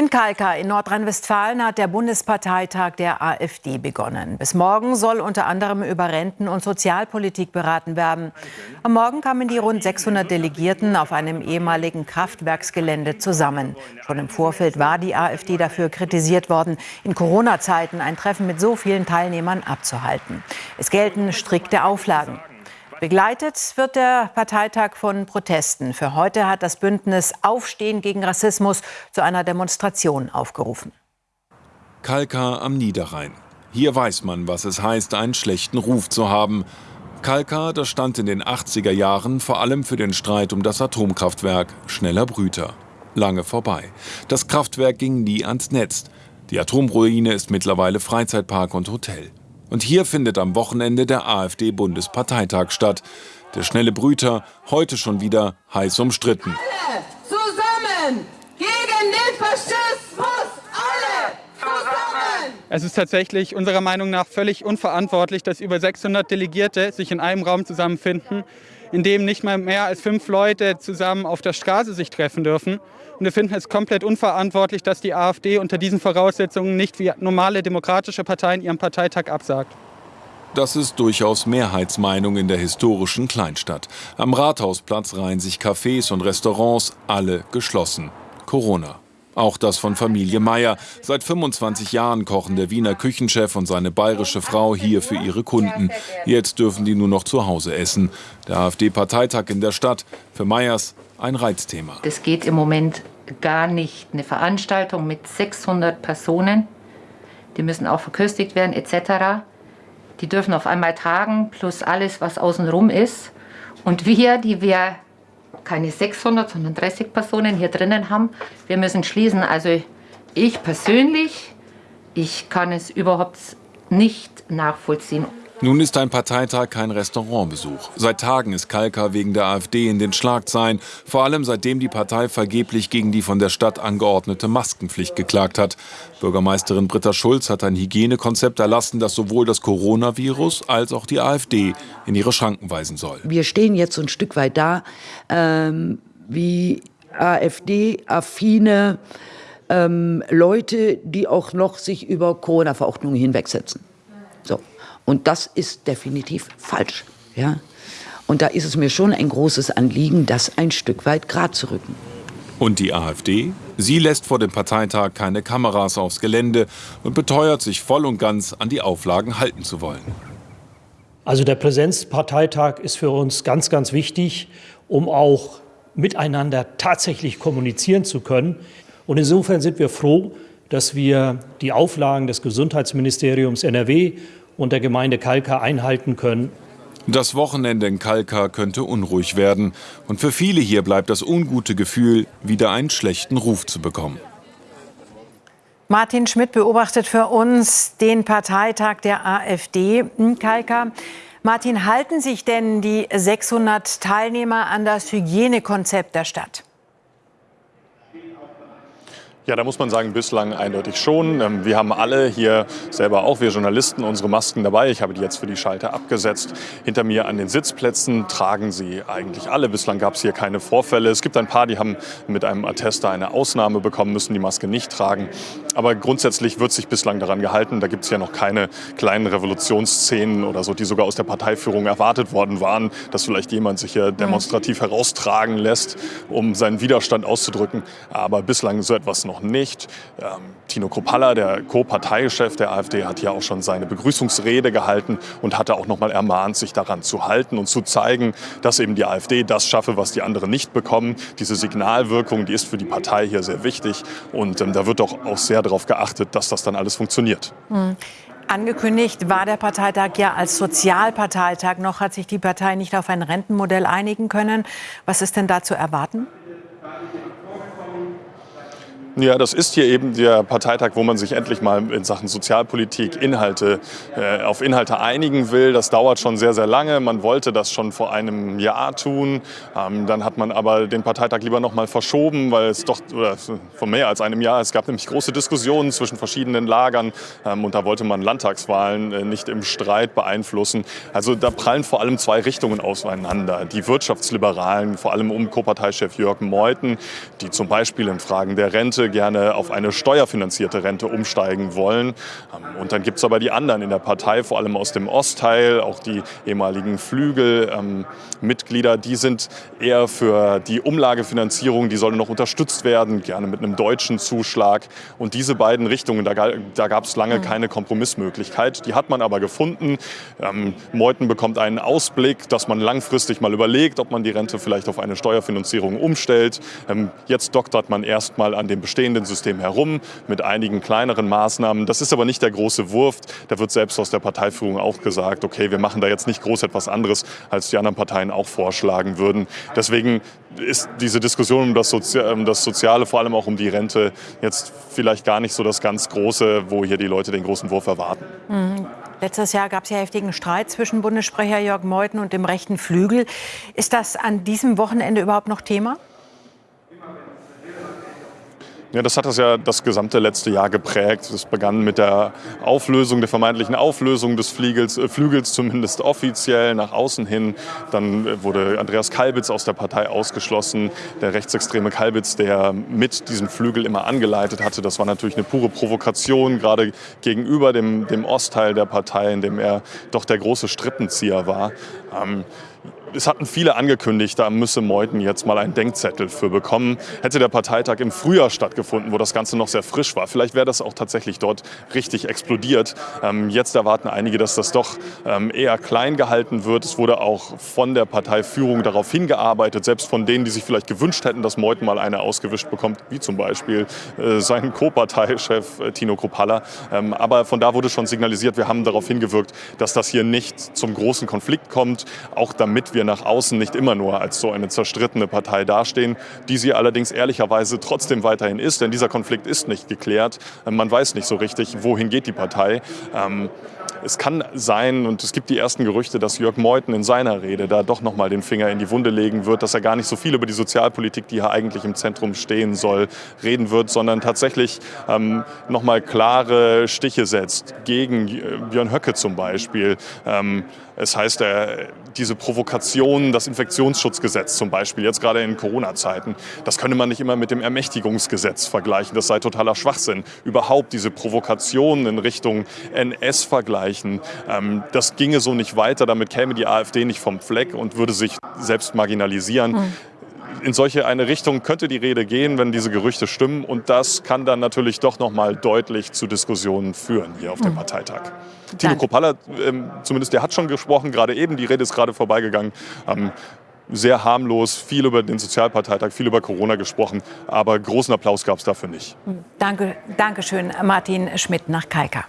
In Kalka in Nordrhein-Westfalen hat der Bundesparteitag der AfD begonnen. Bis morgen soll unter anderem über Renten- und Sozialpolitik beraten werden. Am Morgen kamen die rund 600 Delegierten auf einem ehemaligen Kraftwerksgelände zusammen. Schon im Vorfeld war die AfD dafür kritisiert worden, in Corona-Zeiten ein Treffen mit so vielen Teilnehmern abzuhalten. Es gelten strikte Auflagen. Begleitet wird der Parteitag von Protesten. Für heute hat das Bündnis Aufstehen gegen Rassismus zu einer Demonstration aufgerufen. Kalka am Niederrhein. Hier weiß man, was es heißt, einen schlechten Ruf zu haben. Kalka, das stand in den 80er Jahren vor allem für den Streit um das Atomkraftwerk Schneller Brüter. Lange vorbei. Das Kraftwerk ging nie ans Netz. Die Atomruine ist mittlerweile Freizeitpark und Hotel. Und hier findet am Wochenende der AfD-Bundesparteitag statt. Der schnelle Brüter, heute schon wieder heiß umstritten. Alle zusammen gegen den Faschismus! Alle zusammen! Es ist tatsächlich unserer Meinung nach völlig unverantwortlich, dass über 600 Delegierte sich in einem Raum zusammenfinden, in dem nicht mal mehr als fünf Leute zusammen auf der Straße sich treffen dürfen. Und wir finden es komplett unverantwortlich, dass die AfD unter diesen Voraussetzungen nicht wie normale demokratische Parteien ihren Parteitag absagt. Das ist durchaus Mehrheitsmeinung in der historischen Kleinstadt. Am Rathausplatz reihen sich Cafés und Restaurants, alle geschlossen. Corona. Auch das von Familie Meier. Seit 25 Jahren kochen der Wiener Küchenchef und seine bayerische Frau hier für ihre Kunden. Jetzt dürfen die nur noch zu Hause essen. Der AfD-Parteitag in der Stadt. Für Meyers ein Reizthema. Das geht im Moment gar nicht. Eine Veranstaltung mit 600 Personen, die müssen auch verköstigt werden etc. Die dürfen auf einmal tragen, plus alles, was außenrum ist. Und wir, die wir keine 600, sondern 30 Personen hier drinnen haben. Wir müssen schließen. Also ich persönlich, ich kann es überhaupt nicht nachvollziehen. Nun ist ein Parteitag kein Restaurantbesuch. Seit Tagen ist Kalka wegen der AfD in den Schlagzeilen, vor allem seitdem die Partei vergeblich gegen die von der Stadt angeordnete Maskenpflicht geklagt hat. Bürgermeisterin Britta Schulz hat ein Hygienekonzept erlassen, das sowohl das Coronavirus als auch die AfD in ihre Schranken weisen soll. Wir stehen jetzt ein Stück weit da, ähm, wie AfD-affine ähm, Leute, die auch noch sich über Corona-Verordnungen hinwegsetzen. So. Und das ist definitiv falsch. Ja? Und da ist es mir schon ein großes Anliegen, das ein Stück weit gerade zu rücken. Und die AfD? Sie lässt vor dem Parteitag keine Kameras aufs Gelände und beteuert sich voll und ganz an die Auflagen halten zu wollen. Also der Präsenzparteitag ist für uns ganz, ganz wichtig, um auch miteinander tatsächlich kommunizieren zu können. Und insofern sind wir froh, dass wir die Auflagen des Gesundheitsministeriums NRW und der Gemeinde Kalka einhalten können. Das Wochenende in Kalka könnte unruhig werden. Und für viele hier bleibt das ungute Gefühl, wieder einen schlechten Ruf zu bekommen. Martin Schmidt beobachtet für uns den Parteitag der AfD in Kalka. Martin, halten sich denn die 600 Teilnehmer an das Hygienekonzept der Stadt? Ja, da muss man sagen, bislang eindeutig schon. Ähm, wir haben alle hier selber auch, wir Journalisten, unsere Masken dabei. Ich habe die jetzt für die Schalter abgesetzt. Hinter mir an den Sitzplätzen tragen sie eigentlich alle. Bislang gab es hier keine Vorfälle. Es gibt ein paar, die haben mit einem Attester eine Ausnahme bekommen, müssen die Maske nicht tragen. Aber grundsätzlich wird sich bislang daran gehalten. Da gibt es ja noch keine kleinen Revolutionsszenen oder so, die sogar aus der Parteiführung erwartet worden waren, dass vielleicht jemand sich hier demonstrativ heraustragen lässt, um seinen Widerstand auszudrücken. Aber bislang so etwas noch nicht. Ähm, Tino Kropalla, der Co-Parteichef der AfD, hat ja auch schon seine Begrüßungsrede gehalten und hatte auch noch mal ermahnt, sich daran zu halten und zu zeigen, dass eben die AfD das schaffe, was die anderen nicht bekommen. Diese Signalwirkung, die ist für die Partei hier sehr wichtig und ähm, da wird doch auch sehr darauf geachtet, dass das dann alles funktioniert. Hm. Angekündigt war der Parteitag ja als Sozialparteitag. Noch hat sich die Partei nicht auf ein Rentenmodell einigen können. Was ist denn da zu erwarten? Ja, das ist hier eben der Parteitag, wo man sich endlich mal in Sachen Sozialpolitik Inhalte, äh, auf Inhalte einigen will. Das dauert schon sehr, sehr lange. Man wollte das schon vor einem Jahr tun. Ähm, dann hat man aber den Parteitag lieber noch mal verschoben, weil es doch oder vor mehr als einem Jahr, es gab nämlich große Diskussionen zwischen verschiedenen Lagern ähm, und da wollte man Landtagswahlen äh, nicht im Streit beeinflussen. Also da prallen vor allem zwei Richtungen aufeinander. Die Wirtschaftsliberalen, vor allem um Co-Parteichef Jörg Meuthen, die zum Beispiel in Fragen der Rente Rente gerne auf eine steuerfinanzierte Rente umsteigen wollen. Ähm, und dann gibt es aber die anderen in der Partei, vor allem aus dem Ostteil, auch die ehemaligen Flügelmitglieder, ähm, die sind eher für die Umlagefinanzierung, die soll noch unterstützt werden, gerne mit einem deutschen Zuschlag. Und diese beiden Richtungen, da, da gab es lange keine Kompromissmöglichkeit. Die hat man aber gefunden. Ähm, Meuthen bekommt einen Ausblick, dass man langfristig mal überlegt, ob man die Rente vielleicht auf eine Steuerfinanzierung umstellt. Ähm, jetzt doktert man erstmal an dem bestehenden System herum mit einigen kleineren Maßnahmen. Das ist aber nicht der große Wurf. Da wird selbst aus der Parteiführung auch gesagt, okay, wir machen da jetzt nicht groß etwas anderes, als die anderen Parteien auch vorschlagen würden. Deswegen ist diese Diskussion um das, Sozi um das Soziale, vor allem auch um die Rente, jetzt vielleicht gar nicht so das ganz Große, wo hier die Leute den großen Wurf erwarten. Mhm. Letztes Jahr gab es ja heftigen Streit zwischen Bundessprecher Jörg Meuthen und dem rechten Flügel. Ist das an diesem Wochenende überhaupt noch Thema? Ja, das hat das ja das gesamte letzte Jahr geprägt. Es begann mit der Auflösung, der vermeintlichen Auflösung des Flügels, äh, Flügels zumindest offiziell nach außen hin. Dann äh, wurde Andreas Kalbitz aus der Partei ausgeschlossen. Der rechtsextreme Kalbitz, der mit diesem Flügel immer angeleitet hatte, das war natürlich eine pure Provokation, gerade gegenüber dem, dem Ostteil der Partei, in dem er doch der große Strippenzieher war. Ähm, es hatten viele angekündigt, da müsse Meuthen jetzt mal einen Denkzettel für bekommen. Hätte der Parteitag im Frühjahr stattgefunden, wo das Ganze noch sehr frisch war, vielleicht wäre das auch tatsächlich dort richtig explodiert. Ähm, jetzt erwarten einige, dass das doch ähm, eher klein gehalten wird. Es wurde auch von der Parteiführung darauf hingearbeitet, selbst von denen, die sich vielleicht gewünscht hätten, dass Meuthen mal eine ausgewischt bekommt, wie zum Beispiel äh, sein Co-Parteichef äh, Tino Kropalla. Ähm, aber von da wurde schon signalisiert, wir haben darauf hingewirkt, dass das hier nicht zum großen Konflikt kommt, auch damit wir wir nach außen nicht immer nur als so eine zerstrittene Partei dastehen, die sie allerdings ehrlicherweise trotzdem weiterhin ist, denn dieser Konflikt ist nicht geklärt. Man weiß nicht so richtig, wohin geht die Partei. Es kann sein, und es gibt die ersten Gerüchte, dass Jörg Meuthen in seiner Rede da doch noch mal den Finger in die Wunde legen wird, dass er gar nicht so viel über die Sozialpolitik, die hier eigentlich im Zentrum stehen soll, reden wird, sondern tatsächlich ähm, noch mal klare Stiche setzt gegen äh, Björn Höcke zum Beispiel. Ähm, es heißt, er, diese Provokation, das Infektionsschutzgesetz zum Beispiel, jetzt gerade in Corona-Zeiten, das könne man nicht immer mit dem Ermächtigungsgesetz vergleichen. Das sei totaler Schwachsinn. Überhaupt diese Provokation in Richtung NS vergleichen, ähm, das ginge so nicht weiter. Damit käme die AfD nicht vom Fleck und würde sich selbst marginalisieren. Mhm in solche eine Richtung könnte die Rede gehen, wenn diese Gerüchte stimmen. Und das kann dann natürlich doch noch mal deutlich zu Diskussionen führen hier auf dem mhm. Parteitag. Tino Kropalla, ähm, zumindest der hat schon gesprochen, gerade eben, die Rede ist gerade vorbeigegangen. Ähm, sehr harmlos, viel über den Sozialparteitag, viel über Corona gesprochen, aber großen Applaus gab es dafür nicht. Danke, Dankeschön, Martin Schmidt nach Kalka.